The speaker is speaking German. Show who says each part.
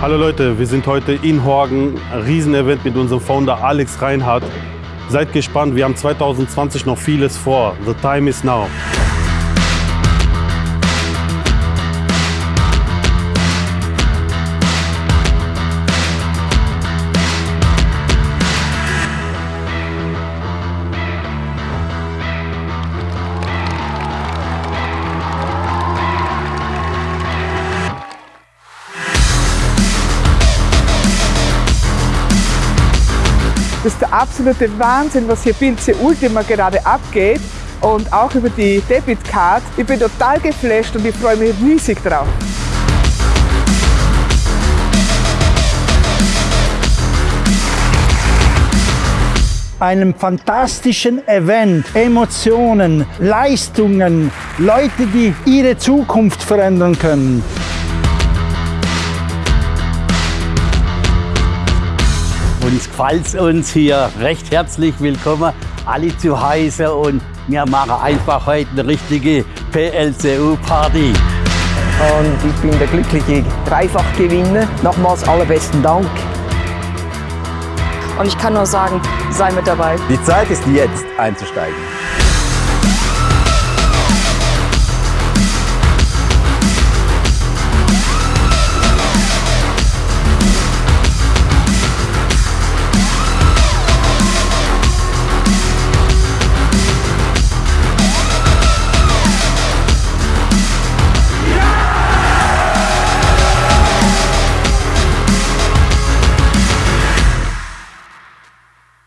Speaker 1: Hallo Leute, wir sind heute in Horgen, ein Riesenevent mit unserem Founder Alex Reinhardt. Seid gespannt, wir haben 2020 noch vieles vor. The time is now.
Speaker 2: Das ist der absolute Wahnsinn, was hier Pilze Ultima gerade abgeht und auch über die Debitcard. Ich bin total geflasht und ich freue mich riesig drauf.
Speaker 3: einem fantastischen Event, Emotionen, Leistungen, Leute, die ihre Zukunft verändern können.
Speaker 4: Uns gefällt uns hier recht herzlich willkommen, alle zu Hause und wir machen einfach heute eine richtige PLCU-Party.
Speaker 5: Und ich bin der glückliche Dreifachgewinner. Nochmals allerbesten Dank.
Speaker 6: Und ich kann nur sagen, sei mit dabei.
Speaker 7: Die Zeit ist jetzt einzusteigen.